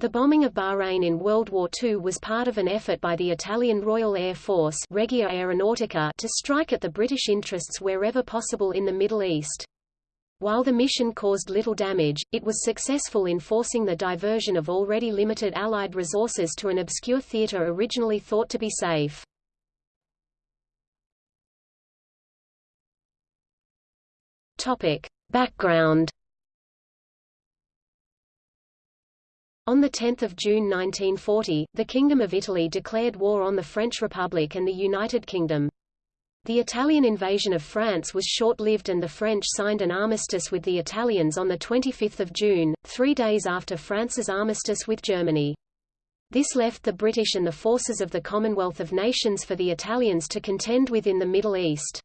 The bombing of Bahrain in World War II was part of an effort by the Italian Royal Air Force Regia Aeronautica to strike at the British interests wherever possible in the Middle East. While the mission caused little damage, it was successful in forcing the diversion of already limited Allied resources to an obscure theater originally thought to be safe. Topic. Background On 10 June 1940, the Kingdom of Italy declared war on the French Republic and the United Kingdom. The Italian invasion of France was short-lived and the French signed an armistice with the Italians on 25 June, three days after France's armistice with Germany. This left the British and the forces of the Commonwealth of Nations for the Italians to contend with in the Middle East.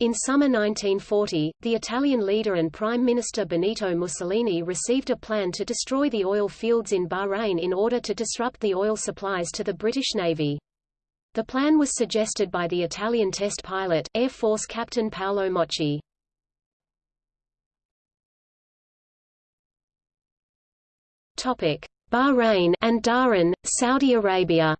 In summer 1940, the Italian leader and Prime Minister Benito Mussolini received a plan to destroy the oil fields in Bahrain in order to disrupt the oil supplies to the British Navy. The plan was suggested by the Italian test pilot, Air Force Captain Paolo Mocci. Bahrain and Dhahran, Saudi Arabia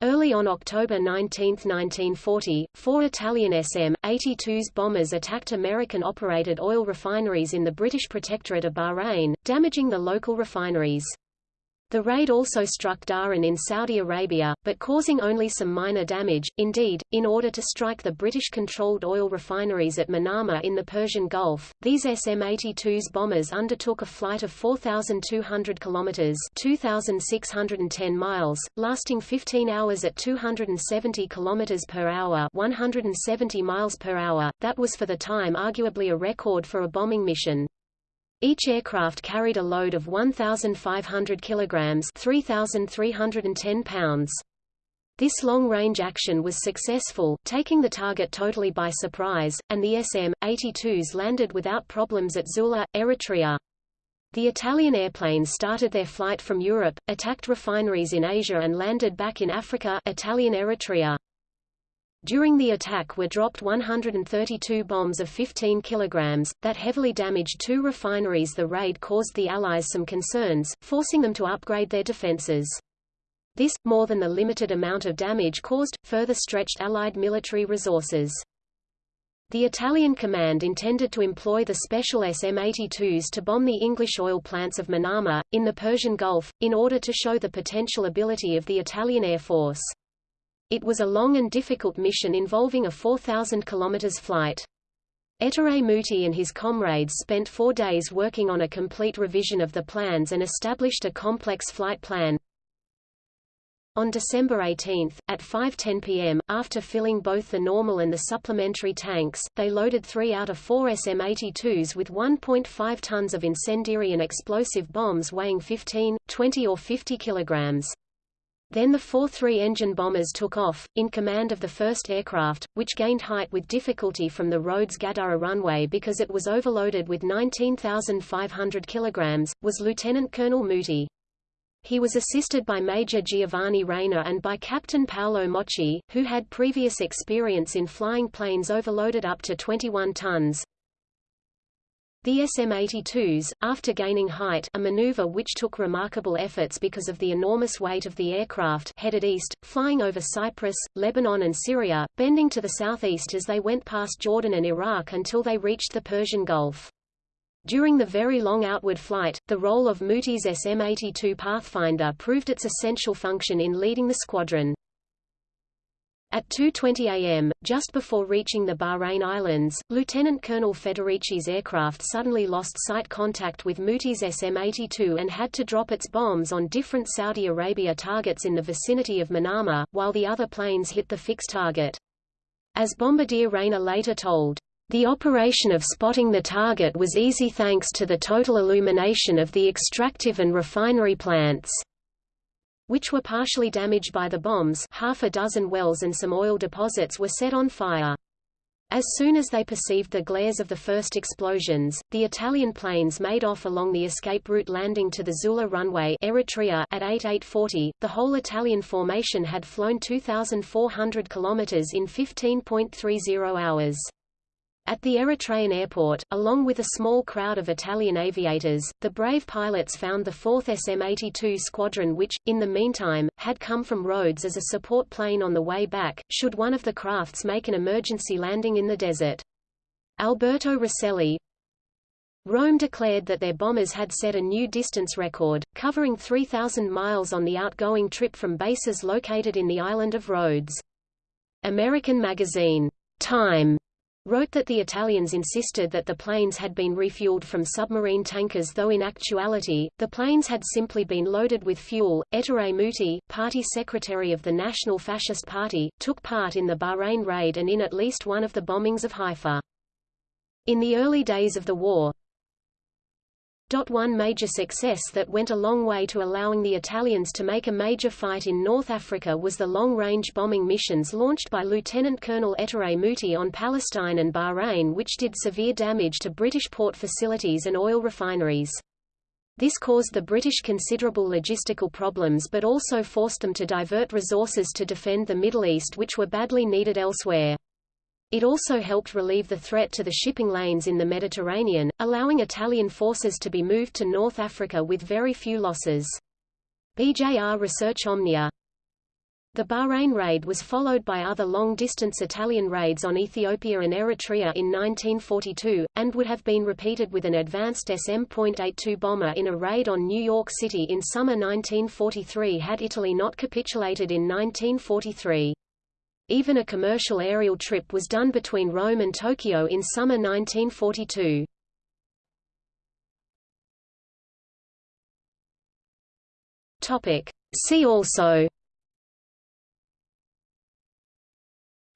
Early on October 19, 1940, four Italian SM-82s bombers attacked American-operated oil refineries in the British Protectorate of Bahrain, damaging the local refineries. The raid also struck Dhahran in Saudi Arabia, but causing only some minor damage. Indeed, in order to strike the British-controlled oil refineries at Manama in the Persian Gulf, these SM-82's bombers undertook a flight of 4,200 kilometers (2,610 miles), lasting 15 hours at 270 kilometers per hour (170 miles per hour). That was for the time arguably a record for a bombing mission. Each aircraft carried a load of 1,500 kilograms 3,310 pounds. This long-range action was successful, taking the target totally by surprise, and the SM-82s landed without problems at Zula, Eritrea. The Italian airplanes started their flight from Europe, attacked refineries in Asia and landed back in Africa Italian Eritrea. During the attack were dropped 132 bombs of 15 kilograms, that heavily damaged two refineries The raid caused the Allies some concerns, forcing them to upgrade their defenses. This, more than the limited amount of damage caused, further stretched Allied military resources. The Italian command intended to employ the special SM-82s to bomb the English oil plants of Manama, in the Persian Gulf, in order to show the potential ability of the Italian Air Force. It was a long and difficult mission involving a 4,000 km flight. Ettore Muti and his comrades spent four days working on a complete revision of the plans and established a complex flight plan. On December 18, at 5.10 pm, after filling both the normal and the supplementary tanks, they loaded three out of four SM-82s with 1.5 tons of incendiary and explosive bombs weighing 15, 20 or 50 kilograms. Then the four three-engine bombers took off, in command of the first aircraft, which gained height with difficulty from the Rhodes Gadurra runway because it was overloaded with 19,500 kilograms, was Lieutenant Colonel Muti. He was assisted by Major Giovanni Reina and by Captain Paolo Mocci, who had previous experience in flying planes overloaded up to 21 tons. The SM-82s, after gaining height a maneuver which took remarkable efforts because of the enormous weight of the aircraft headed east, flying over Cyprus, Lebanon and Syria, bending to the southeast as they went past Jordan and Iraq until they reached the Persian Gulf. During the very long outward flight, the role of Muti's SM-82 Pathfinder proved its essential function in leading the squadron. At 2.20 am, just before reaching the Bahrain Islands, Lieutenant Colonel Federici's aircraft suddenly lost sight contact with Muti's SM-82 and had to drop its bombs on different Saudi Arabia targets in the vicinity of Manama, while the other planes hit the fixed target. As Bombardier Reina later told, the operation of spotting the target was easy thanks to the total illumination of the extractive and refinery plants which were partially damaged by the bombs half a dozen wells and some oil deposits were set on fire. As soon as they perceived the glares of the first explosions, the Italian planes made off along the escape route landing to the Zula runway Eritrea at 8840. The whole Italian formation had flown 2,400 kilometers in 15.30 hours. At the Eritrean airport, along with a small crowd of Italian aviators, the brave pilots found the 4th SM-82 squadron which, in the meantime, had come from Rhodes as a support plane on the way back, should one of the crafts make an emergency landing in the desert. Alberto Rosselli, Rome declared that their bombers had set a new distance record, covering 3,000 miles on the outgoing trip from bases located in the island of Rhodes. American magazine, Time, wrote that the Italians insisted that the planes had been refueled from submarine tankers though in actuality, the planes had simply been loaded with fuel. Ettore Muti, party secretary of the National Fascist Party, took part in the Bahrain raid and in at least one of the bombings of Haifa. In the early days of the war, one major success that went a long way to allowing the Italians to make a major fight in North Africa was the long-range bombing missions launched by Lieutenant Colonel Ettore Muti on Palestine and Bahrain which did severe damage to British port facilities and oil refineries. This caused the British considerable logistical problems but also forced them to divert resources to defend the Middle East which were badly needed elsewhere. It also helped relieve the threat to the shipping lanes in the Mediterranean, allowing Italian forces to be moved to North Africa with very few losses. BJR Research Omnia the Bahrain raid was followed by other long-distance Italian raids on Ethiopia and Eritrea in 1942, and would have been repeated with an advanced SM.82 bomber in a raid on New York City in summer 1943 had Italy not capitulated in 1943. Even a commercial aerial trip was done between Rome and Tokyo in summer 1942. Topic. See also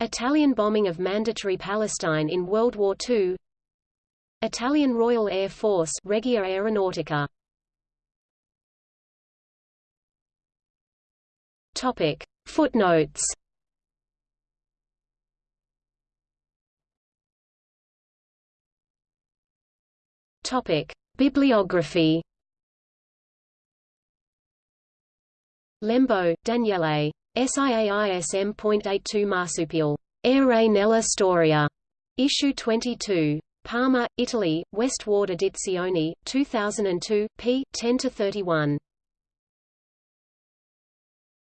Italian bombing of Mandatory Palestine in World War II Italian Royal Air Force Regia Aeronautica Topic. Footnotes Topic: Bibliography. Lembo, Daniele. SIAISM.82 Marsupial. Air nella storia. Issue 22. Parma, Italy, West Ward Edizioni, 2002, p. 10-31.